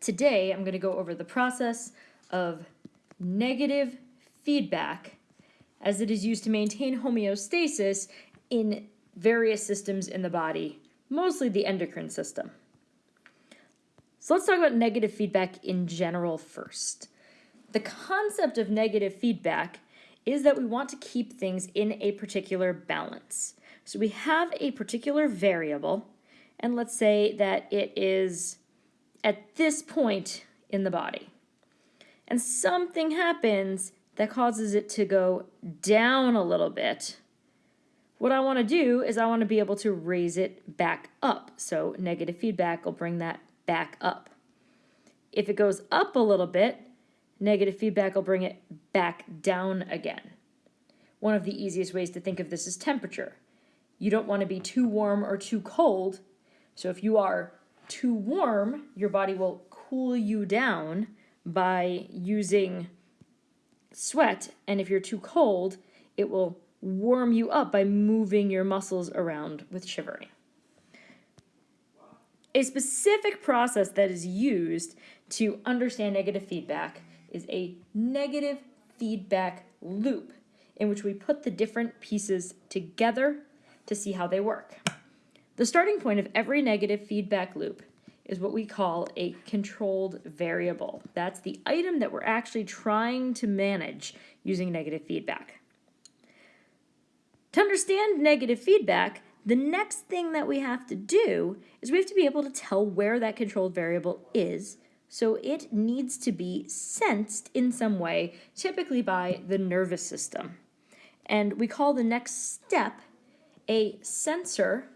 Today, I'm going to go over the process of negative feedback as it is used to maintain homeostasis in various systems in the body, mostly the endocrine system. So let's talk about negative feedback in general first. The concept of negative feedback is that we want to keep things in a particular balance. So we have a particular variable, and let's say that it is at this point in the body. And something happens that causes it to go down a little bit. What I want to do is I want to be able to raise it back up. So negative feedback will bring that back up. If it goes up a little bit, negative feedback will bring it back down again. One of the easiest ways to think of this is temperature. You don't want to be too warm or too cold. So if you are too warm, your body will cool you down by using sweat. And if you're too cold, it will warm you up by moving your muscles around with shivering. A specific process that is used to understand negative feedback is a negative feedback loop in which we put the different pieces together to see how they work. The starting point of every negative feedback loop is what we call a controlled variable. That's the item that we're actually trying to manage using negative feedback. To understand negative feedback, the next thing that we have to do is we have to be able to tell where that controlled variable is so it needs to be sensed in some way, typically by the nervous system. And we call the next step a sensor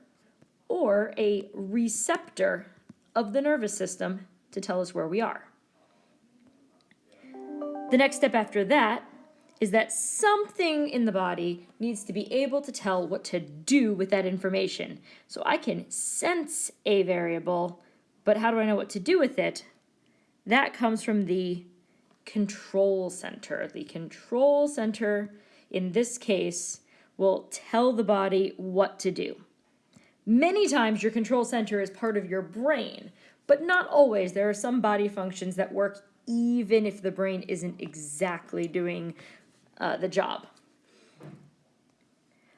or a receptor of the nervous system to tell us where we are. The next step after that is that something in the body needs to be able to tell what to do with that information. So I can sense a variable, but how do I know what to do with it? That comes from the control center. The control center, in this case, will tell the body what to do. Many times your control center is part of your brain, but not always. There are some body functions that work even if the brain isn't exactly doing uh, the job.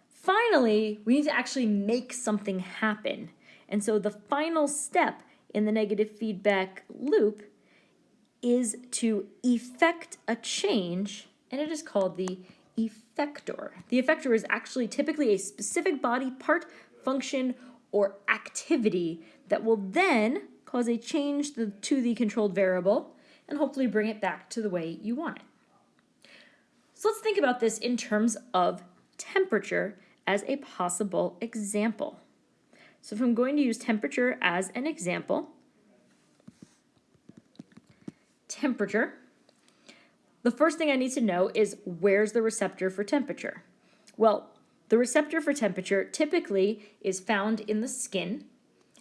Finally, we need to actually make something happen. And so the final step in the negative feedback loop is to effect a change, and it is called the effector. The effector is actually typically a specific body part, function, or activity that will then cause a change to the controlled variable and hopefully bring it back to the way you want it. So let's think about this in terms of temperature as a possible example. So if I'm going to use temperature as an example, temperature, the first thing I need to know is where's the receptor for temperature? Well, the receptor for temperature typically is found in the skin,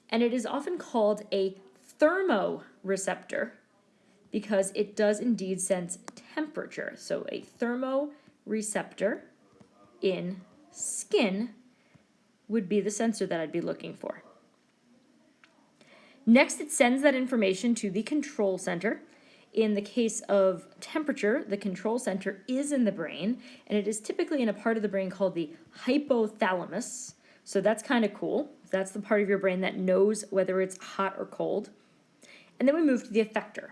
and it is often called a thermoreceptor because it does indeed sense temperature. So a thermoreceptor in skin would be the sensor that I'd be looking for. Next, it sends that information to the control center, in the case of temperature, the control center is in the brain, and it is typically in a part of the brain called the hypothalamus. So that's kind of cool. That's the part of your brain that knows whether it's hot or cold. And then we move to the effector.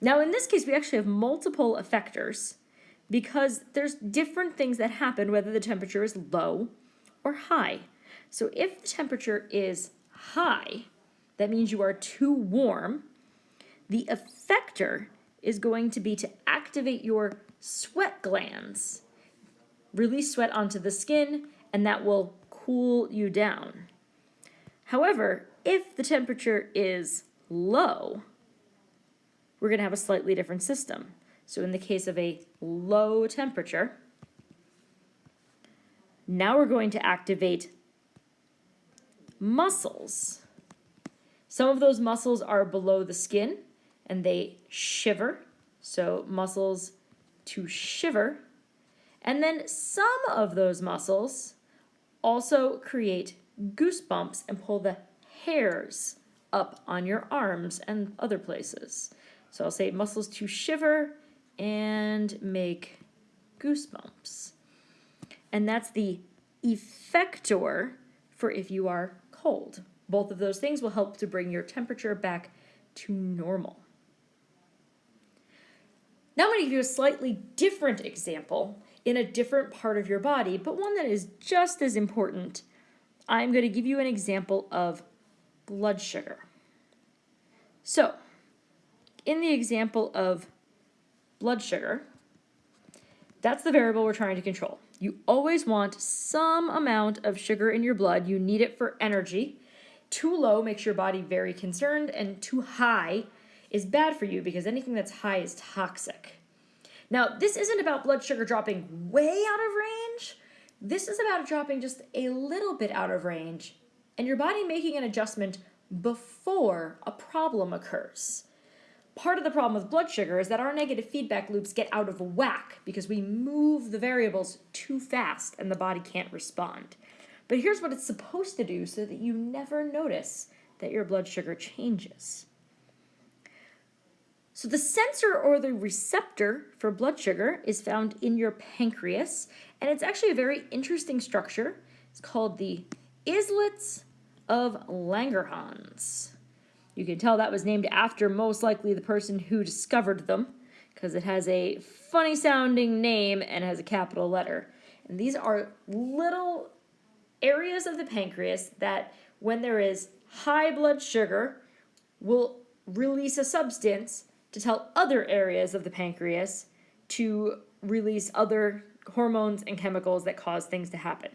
Now in this case, we actually have multiple effectors because there's different things that happen whether the temperature is low or high. So if the temperature is high, that means you are too warm, the effector is going to be to activate your sweat glands, release sweat onto the skin, and that will cool you down. However, if the temperature is low, we're going to have a slightly different system. So in the case of a low temperature, now we're going to activate muscles. Some of those muscles are below the skin, and they shiver. So muscles to shiver. And then some of those muscles also create goosebumps and pull the hairs up on your arms and other places. So I'll say muscles to shiver and make goosebumps. And that's the effector for if you are cold. Both of those things will help to bring your temperature back to normal. Now I'm going to give you a slightly different example in a different part of your body, but one that is just as important. I'm going to give you an example of blood sugar. So, in the example of blood sugar, that's the variable we're trying to control. You always want some amount of sugar in your blood. You need it for energy. Too low makes your body very concerned, and too high is bad for you because anything that's high is toxic. Now, this isn't about blood sugar dropping way out of range. This is about dropping just a little bit out of range and your body making an adjustment before a problem occurs. Part of the problem with blood sugar is that our negative feedback loops get out of whack because we move the variables too fast and the body can't respond. But here's what it's supposed to do so that you never notice that your blood sugar changes. So the sensor or the receptor for blood sugar is found in your pancreas, and it's actually a very interesting structure. It's called the islets of Langerhans. You can tell that was named after most likely the person who discovered them because it has a funny sounding name and has a capital letter. And these are little areas of the pancreas that when there is high blood sugar will release a substance to tell other areas of the pancreas to release other hormones and chemicals that cause things to happen.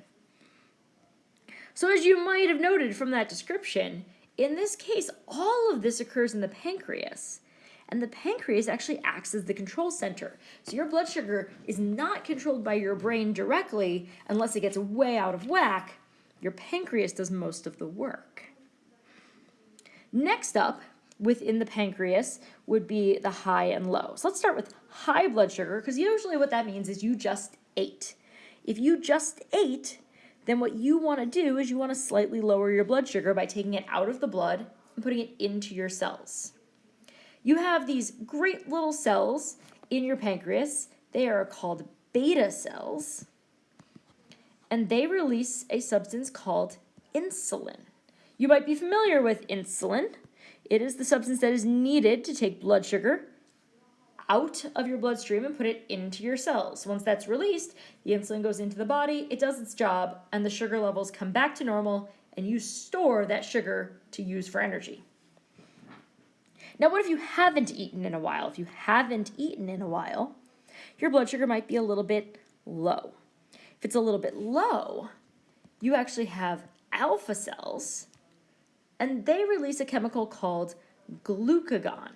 So as you might have noted from that description, in this case, all of this occurs in the pancreas. And the pancreas actually acts as the control center. So your blood sugar is not controlled by your brain directly unless it gets way out of whack. Your pancreas does most of the work. Next up, within the pancreas would be the high and low. So let's start with high blood sugar because usually what that means is you just ate. If you just ate, then what you want to do is you want to slightly lower your blood sugar by taking it out of the blood and putting it into your cells. You have these great little cells in your pancreas. They are called beta cells, and they release a substance called insulin. You might be familiar with insulin. It is the substance that is needed to take blood sugar out of your bloodstream and put it into your cells. Once that's released, the insulin goes into the body, it does its job, and the sugar levels come back to normal, and you store that sugar to use for energy. Now, what if you haven't eaten in a while? If you haven't eaten in a while, your blood sugar might be a little bit low. If it's a little bit low, you actually have alpha cells and they release a chemical called glucagon.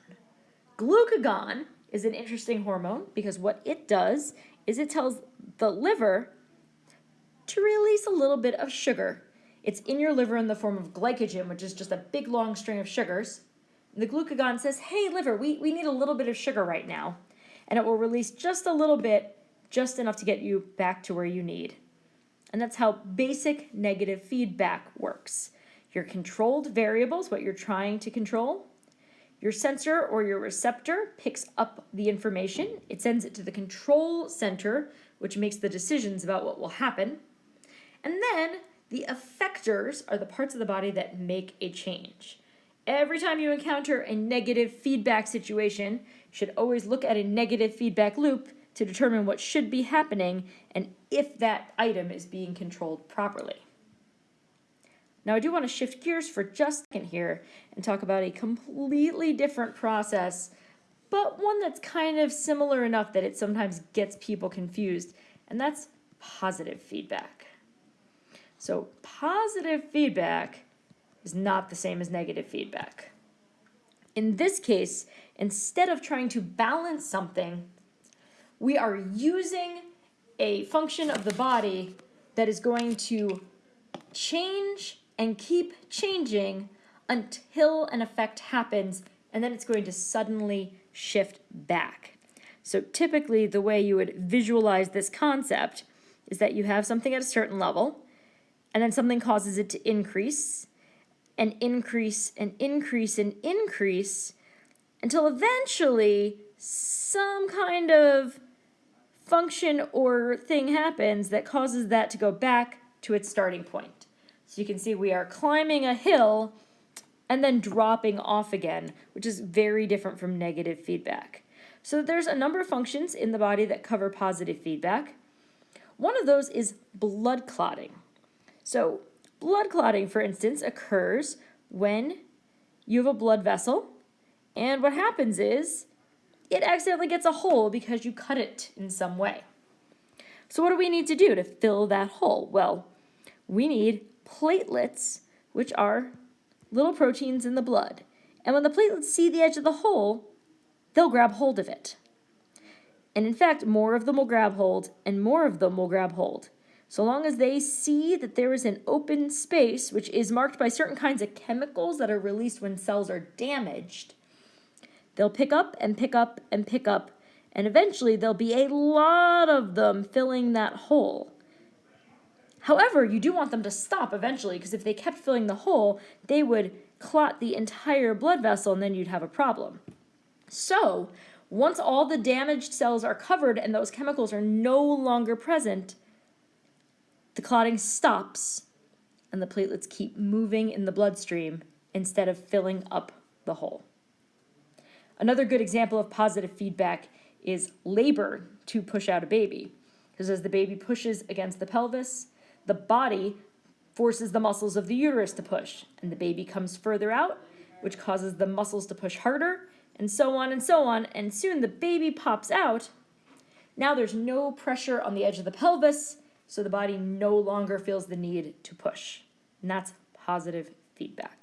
Glucagon is an interesting hormone because what it does is it tells the liver to release a little bit of sugar. It's in your liver in the form of glycogen, which is just a big long string of sugars. The glucagon says, hey, liver, we, we need a little bit of sugar right now. And it will release just a little bit, just enough to get you back to where you need. And that's how basic negative feedback works your controlled variables, what you're trying to control. Your sensor or your receptor picks up the information. It sends it to the control center, which makes the decisions about what will happen. And then the effectors are the parts of the body that make a change. Every time you encounter a negative feedback situation, you should always look at a negative feedback loop to determine what should be happening and if that item is being controlled properly. Now I do want to shift gears for just a second here and talk about a completely different process, but one that's kind of similar enough that it sometimes gets people confused, and that's positive feedback. So positive feedback is not the same as negative feedback. In this case, instead of trying to balance something, we are using a function of the body that is going to change and keep changing until an effect happens and then it's going to suddenly shift back. So typically the way you would visualize this concept is that you have something at a certain level and then something causes it to increase and increase and increase and increase until eventually some kind of function or thing happens that causes that to go back to its starting point. So you can see we are climbing a hill and then dropping off again, which is very different from negative feedback. So there's a number of functions in the body that cover positive feedback. One of those is blood clotting. So blood clotting, for instance, occurs when you have a blood vessel and what happens is it accidentally gets a hole because you cut it in some way. So what do we need to do to fill that hole? Well, we need platelets, which are little proteins in the blood. And when the platelets see the edge of the hole, they'll grab hold of it. And in fact, more of them will grab hold and more of them will grab hold. So long as they see that there is an open space, which is marked by certain kinds of chemicals that are released when cells are damaged, they'll pick up and pick up and pick up, and eventually there'll be a lot of them filling that hole. However, you do want them to stop eventually because if they kept filling the hole, they would clot the entire blood vessel and then you'd have a problem. So, once all the damaged cells are covered and those chemicals are no longer present, the clotting stops and the platelets keep moving in the bloodstream instead of filling up the hole. Another good example of positive feedback is labor to push out a baby. Because as the baby pushes against the pelvis, the body forces the muscles of the uterus to push, and the baby comes further out, which causes the muscles to push harder, and so on and so on, and soon the baby pops out. Now there's no pressure on the edge of the pelvis, so the body no longer feels the need to push. And that's positive feedback.